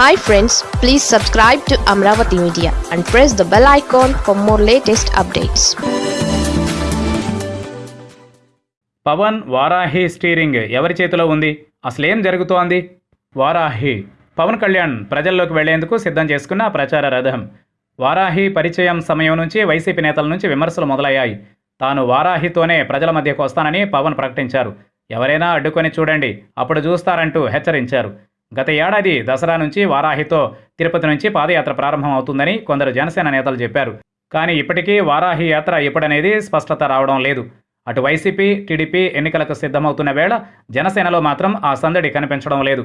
Hi friends please subscribe to Amaravati media and press the bell icon for more latest updates Pawan Varahi steering ఎవరి చేతిలో ఉంది? అసలేం జరుగుతోంది? వారాహి పవన్ కళ్యాణ్ ప్రజల్లోకి వెళ్ళేందుకు సిద్ధం చేసుకున్న ప్రచార రథం. వారాహి పరిచయం సమయం నుంచి వైసీపీ నేతల నుంచి విమర్శలు మొదలయ్యాయి. తాను వారాహితోనే ప్రజల మధ్యకు వస్తానని పవన్ ప్రకటించారు. ఎవరైనా అడ్డుకొని చూడండి అప్పుడు చూస్తారంటూ హెచ్చరించారు. గత ఏడాది దసరా నుంచి వారాహితో తిరుపతి నుంచి పాదయాత్ర ప్రారంభం అవుతుందని కొందరు జనసేన నేతలు చెప్పారు. కానీ ఇప్పటికీ వారాహి యాత్ర ఎప్పుడనేది స్పష్టత రావడం లేదు. అటు వైసీపీ టీడీపీ ఎన్నికలకు సిద్ధమవుతున్న వేళ జనసేనలో మాత్రం ఆ సందడి కనిపించడం లేదు.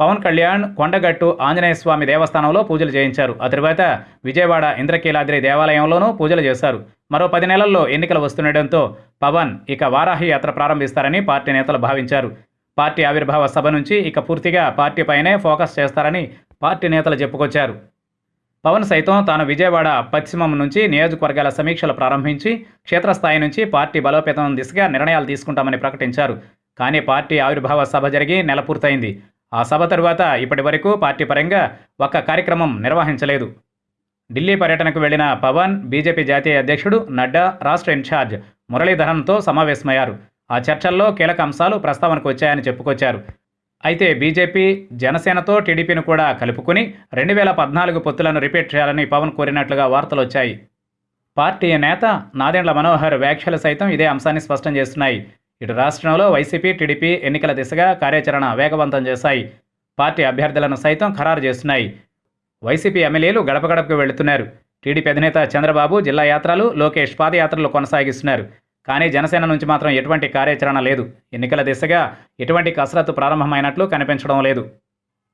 పవన్ కళ్యాణ్ కొండగట్టు ఆంజనేయ స్వామి దేవస్థానంలో పూజలు చేయించారు. ఆ తరువాత విజయవాడ ఇంద్రకీలాద్రి దేవాలయంలోనూ పూజలు చేశారు. మరో పది నెలల్లో ఎన్నికలు వస్తుండటంతో పవన్ ఇక వారాహి యాత్ర ప్రారంభిస్తారని పార్టీ నేతలు భావించారు. పార్టీ ఆవిర్భావ సభ నుంచి ఇక పూర్తిగా పార్టీపైనే ఫోకస్ చేస్తారని పార్టీ నేతలు చెప్పుకొచ్చారు. పవన్ సైతం తాను విజయవాడ పశ్చిమం నుంచి నియోజకవర్గాల సమీక్షలు ప్రారంభించి క్షేత్రస్థాయి నుంచి పార్టీ బలోపేతం దిశగా నిర్ణయాలు తీసుకుంటామని ప్రకటించారు. కానీ పార్టీ ఆవిర్భావ సభ జరిగి నెల పూర్తయింది. ఆ సభ తరువాత ఇప్పటి వరకు పార్టీ పరంగా ఒక్క కార్యక్రమం నిర్వహించలేదు. ఢిల్లీ పర్యటనకు వెళ్ళిన పవన్ బీజేపీ జాతీయ అధ్యక్షుడు నడ్డా రాష్ట్ర ఇన్ఛార్జ్ మురళీధరన్తో సమావేశమయ్యారు. ఆ చర్చల్లో కీలక అంశాలు ప్రస్తావనకు వచ్చాయని చెప్పుకొచ్చారు. అయితే బీజేపీ జనసేనతో టీడీపీని కూడా కలుపుకుని రెండు వేల పద్నాలుగు పొత్తులను రిపీట్ చేయాలని పవన్ కోరినట్లుగా వార్తలు వచ్చాయి. పార్టీ నేత నాదెండ్ల మనోహర్ వ్యాఖ్యలు సైతం ఇదే అంశాన్ని స్పష్టం చేస్తున్నాయి. ఇటు రాష్ట్రంలో వైసీపీ టీడీపీ ఎన్నికల దిశగా కార్యాచరణ వేగవంతం చేశాయి. పార్టీ అభ్యర్థులను సైతం ఖరారు చేస్తున్నాయి. వైసీపీ ఎమ్మెల్యేలు గడప గడపకు వెళుతున్నారు. టీడీపీ అధినేత చంద్రబాబు జిల్లా యాత్రలు లోకేష్ పాదయాత్రలు కొనసాగిస్తున్నారు. కానీ జనసేన నుంచి మాత్రం ఎటువంటి కార్యాచరణ లేదు. ఎన్నికల దిశగా ఎటువంటి కసరత్తు ప్రారంభమైనట్లు కనిపించడం లేదు.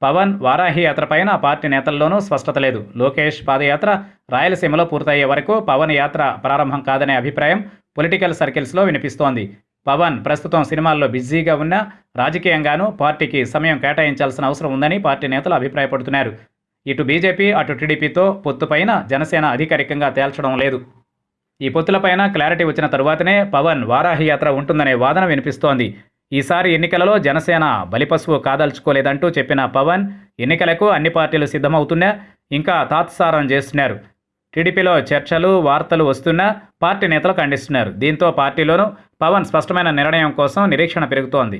పవన్ వారాహి యాత్రపైన పార్టీ నేతల్లోనూ స్పష్టత లేదు. లోకేష్ పాదయాత్ర రాయలసీమలో పూర్తయ్యే వరకు పవన్ యాత్ర ప్రారంభం కాదనే అభిప్రాయం పొలిటికల్ సర్కిల్స్లో వినిపిస్తోంది. పవన్ ప్రస్తుతం సినిమాల్లో బిజీగా ఉన్నా రాజకీయంగానూ పార్టీకి సమయం కేటాయించాల్సిన అవసరం ఉందని పార్టీ నేతలు అభిప్రాయపడుతున్నారు. ఇటు బీజేపీ అటు టీడీపీతో పొత్తుపైన జనసేన అధికారికంగా తేల్చడం లేదు. ఈ పొత్తులపైన క్లారిటీ వచ్చిన తరువాతనే పవన్ వారాహి యాత్ర ఉంటుందనే వాదన వినిపిస్తోంది. ఈసారి ఎన్నికలలో జనసేన బలిపశువు కాదల్చుకోలేదంటూ చెప్పిన పవన్ ఎన్నికలకు అన్ని పార్టీలు సిద్ధమవుతున్నా ఇంకా తాత్సారం చేస్తున్నారు. టీడీపీలో చర్చలు వార్తలు వస్తున్నా పార్టీ నేతలు ఖండిస్తున్నారు. దీంతో పార్టీలోనూ పవన్ స్పష్టమైన నిర్ణయం కోసం నిరీక్షణ పెరుగుతోంది.